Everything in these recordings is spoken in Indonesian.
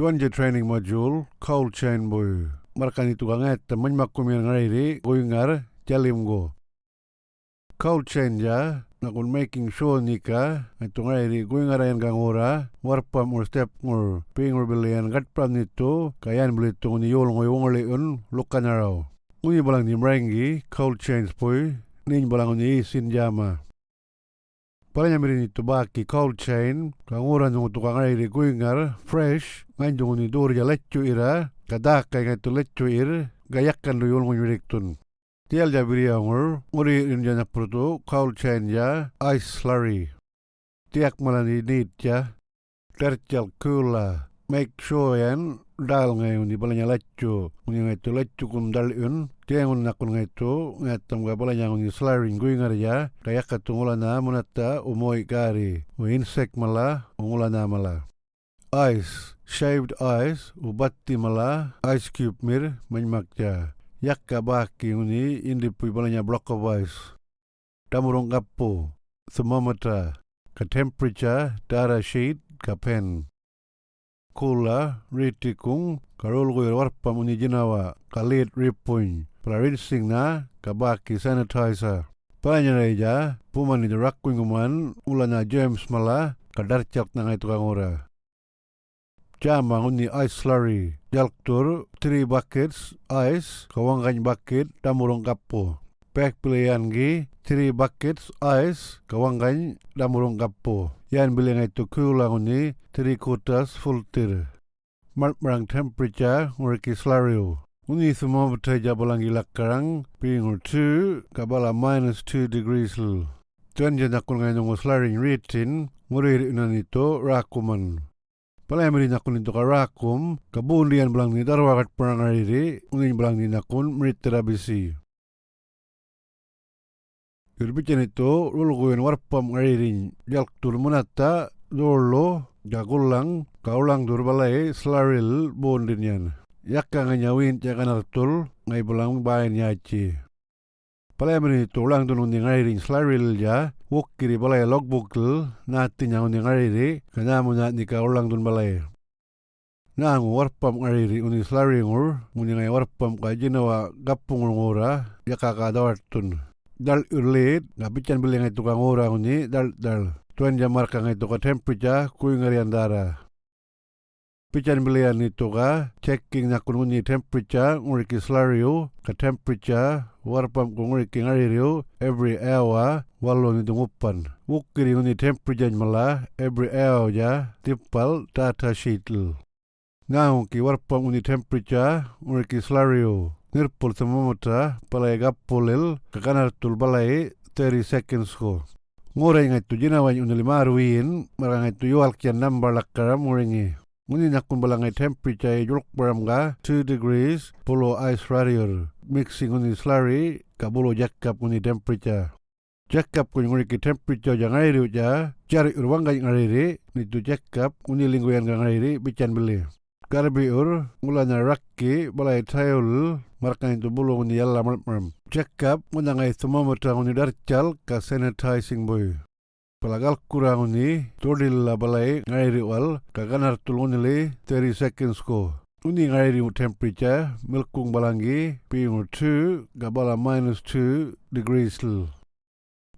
Tuan je training module cold chain boy. Markan itu kanget temen makumin ngairi goingar jalim go. Cold chain ja nakun making sure nika itu ngairi goingar yang gangora warpam ur step ngur pingur pram itu kayan beli tu ni yol ngoy wongole un lukanarau. Uni balang ni mrengi cold chains boy nin balang ni sin jama. Palanya mirin baki cold chain, kanguran yung tukang airi kuingar, fresh, ngayon yung ni duri ja lechu ira, kadakay nga itu lechu ir, gayakan lu yung ngunyirik tun. Tial ja biri angur, nguri in ja naprutu, cold chain ja, ice slurry. Tiak malani need ja, tercal kula, make sure yan, dal ngayon ni balanya lechu, ngunyi itu lechu kun dal un, tiang nakun ngaitu ngatam ga bala yang ni slaring gui ya kaya katungula na munata umoi gari. U insect mala ungula na mala. Ice shaved ice ubatti mala ice cube mir manmakja yakka baki uni indi pui balanya block of ice. Damurong kapu thermometer. Ka temperature data sheet ka pen kula ritikung karul gui warpa muni jinawa kalit ripuny rinsing na kabaki sanitizer. Panyareja, puman itu rakuinguman ulana James mala kadarcak na itu kangora. Jama uni ice slurry, jalktur 3 buckets ice, kawangkan bucket damurong kapo. Pek pilihan gi 3 buckets ice, kawangkan damurong kapo. Yan bilang itu kulang uni 3 quarters full tir. Mark temperature nguriki slurry. Uni semua berteja bolangi lakarang, pingur 2, kabala minus 2 degrees lu. Tuan janakul ngai nungu slaring ritin, ngurir inan itu rakuman. Yang nakun rakum, kabundian belang ni darwakat perang ariri, uni belang ni nakun merit terabisi. Lulu kuyen warpam ariri, jalk tur munata, dorlo, jagulang, kaulang durbalai, slaril, bondinyan yakka nga nyawin tiaka nartul ngai belang bayan yaci. Palai meni tulang tu nundi ngai ring slaril ja, wuk kiri balai logbook tul, nati nyang undi ngai ri, kana mu nat nika ulang tun balai. Nang warpam ngai ri undi slaringur, undi ngai warpam ka jinawa gapung ngura, ka dawartun. Dal urlit, ngapican beli ngai tukang ura undi, dal dal. Tuan jamar ka ngai tuka temperature, kui ngari andara. Pijan bilian itu ka checking na kununi temperature nguriki slario ka temperature warpam ko nguriki ngaririo every hour walo ni dungupan. Wukiri nguni temperature mala every hour ja tipal data sheet. Ngau ki warpam nguni temperature nguriki slario nirpul thermometer palai gapulil ka kanar tul balai 30 seconds ko. Ngurai ngai tu jinawan unilimaruin marang ngai tu yual kian number lakaram nguringi. Muni nakun balangai temperature juluk ga 2 degrees polo ice radiator mixing uni slurry kabulo jakap uni temperature. Jakap kun nguri ki temperature jang airi ja cari urwang ga ngairi ni tu jakap uni linggu yang ngairi bican beli. Karbi ur mulanya rakki balai tayul markan itu bulu uni yalla merem. Jakap ngunangai thermometer uni darcal ka sanitizing boy. Pelagal kurang ni todil la balai ngairi wal kaganar tulungi le 30 seconds ko. Uni ngairi temperature milkung balangi pingu 2 gabala minus 2 degrees l.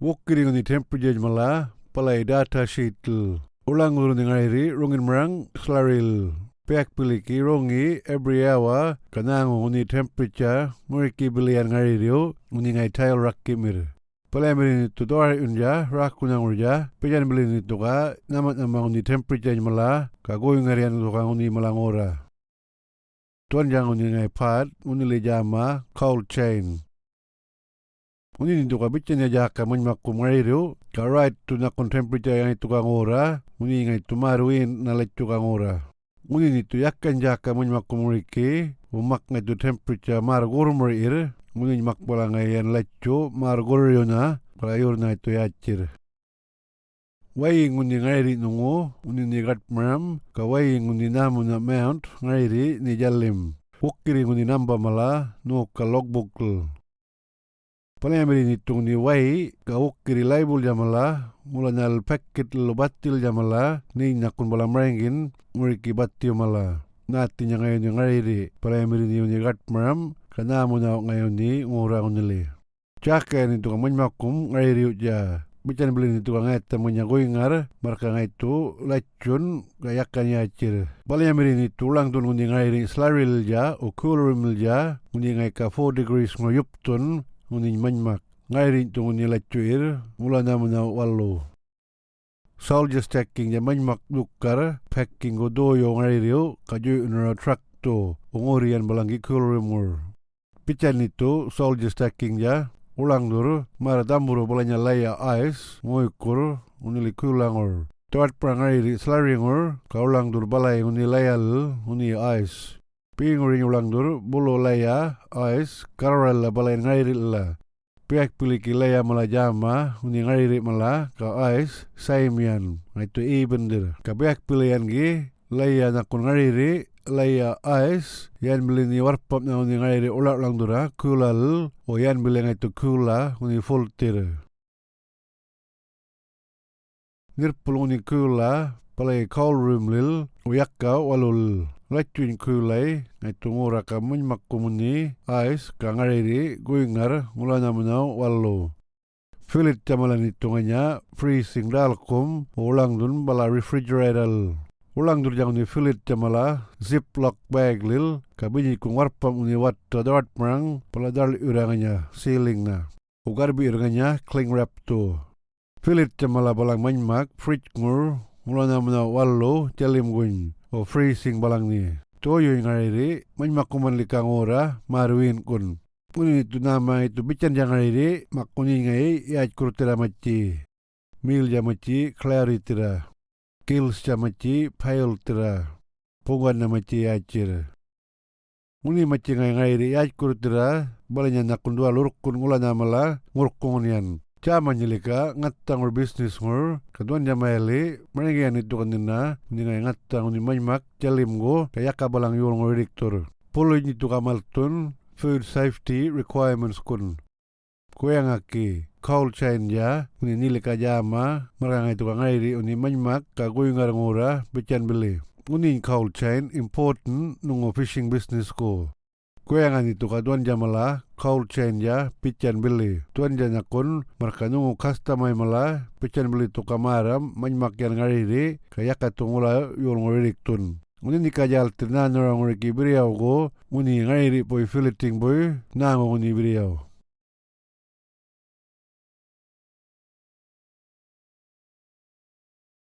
Wukiri uni temperature mala palai data sheet l. Ulang urun ngairi rungin merang slaril. Pek piliki rongi every hour kanang uni temperature muriki bilian ngairi uni ngai tail rakimir. Palemrin itu doa unja rakuna urja pejan belin itu ka namat namang ni temperature mala ka goy ngarian itu ka uni malangora. Tuan jang uni ngai pad uni le jama cold chain. Uni itu ka bican ya jaka menmaku ngairu ka right nakon temperature yang ka ngora uni ngai tumaruin na ka ngora. Uni itu yakan jaka menmaku muriki umak ngai tu temperature mar gurmur mungkin mak bola ngayan lecu mar goryona prayor na itu yacir. Wai ngundi ngairi nungu undi ni gat mram ka wai ngundi namu na mount ngairi ni jalim ukiri ngundi namba mala nu ka logbook Palemeri ni tung ni wai ka ukiri laibul jamala mula nyal paket lo batil jamala ni nakun bola merengin muriki batil mala natin niya ngayon yung palayamirin niyo ni gatmaram kanamo na ngayon ni ngurang nili. Tsaka nito ka manmakum ngariri ja Bican beli itu kan ngeta munya goingar marka ngaitu lacun gayakan ya cir. Bali mirin itu ulang tun ngundi ngairi slaril ja cooler ja ngundi ngai ka 4 degrees ngoyup tun ngundi manmak. Ngairi itu ngundi lacuir mula namuna wallo. Soldier stacking ja manmak dukar packing go doyo ngairi kaju unra truck to ungorian balangi cooler mur. Bican itu soldier stacking ja ulang dur mara tamburo bolanya laya ais ngoikur unili kulangor Tuat prangai di slaringor kaulang dur balai uni layal uni ais pinguring ulang dur bulo laya ais karala balai ngairi la. Pihak piliki laya mala jama uni ngairi mala ka ais saimian. Itu i bendir. Ka pihak pilihan gi laya nakun ngairi laya ais yan beli ni warpap na uni ngai ulat lang dura kulal. O yan beli ngai tu kula uni voltir nirpul uni kula palai call room lil uyakka walul latuin kulai ngai tu ngura ka mun makkumuni ais ka ngai guingar mulana munau wallo Filit jamalan hitunganya freezing dalkum ulang dun bala refrigerator ulang durjang ni filit jamala ziplock bag lil kabini kung warpam uni wat tadawat merang peladar uranganya ceiling na ugar bi uranganya cling wrap tu filit jamala balang manmak fridge ngur mulana muna wallo jalim gun o freezing balang ni. Toyo ngairi manmak kuman likang ora marwin kun. Kuni itu nama itu bican jangan ini makuni ngai ya kurtera maci. Mil jamaci clarity ra kills chamachi pile tira pungan na machi achir Muni machi ngai ngai ri ach kur tira balanya nakundua lurkun ngula namala ngurkungnian Chama nyilika ngattang ur business ngur kaduan jamaeli maringian itu kanina ni ngai ngattang uni manyak jalim go kaya kabalang yul ngur diktur Pulu itu kamaltun food safety requirements kun. Kuyang aki cold chain ya uni nili ka jama marang itu ka ngairi uni manyak ka guyungar ngura becan beli. Uni cold chain important nungo fishing business ko Kuyangan itu ka tuan jamala cold chain ya pican beli. Tuan janya kun marka nungo customer mala pican beli tu kamaram yang ngariri kaya katungula yul nguririk tun. Uni ni kajal tirna norang nguriki beriau go uni ngairi poi filiting boy nango uni beriau